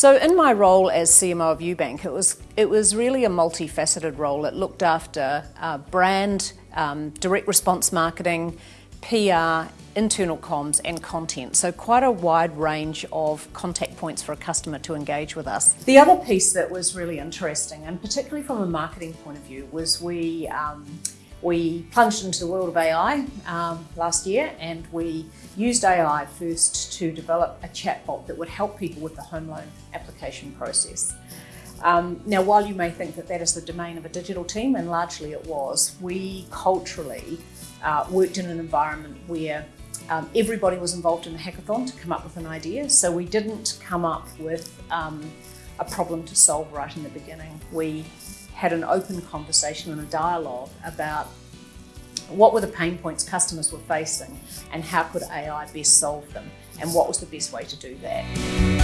So in my role as CMO of Ubank, it was, it was really a multifaceted role. It looked after uh, brand, um, direct response marketing, PR, internal comms and content. So quite a wide range of contact points for a customer to engage with us. The other piece that was really interesting, and particularly from a marketing point of view, was we um, we plunged into the world of AI um, last year and we used AI first to develop a chatbot that would help people with the home loan application process. Um, now, while you may think that that is the domain of a digital team, and largely it was, we culturally uh, worked in an environment where um, everybody was involved in the hackathon to come up with an idea. So we didn't come up with um, a problem to solve right in the beginning. We had an open conversation and a dialogue about what were the pain points customers were facing and how could AI best solve them and what was the best way to do that.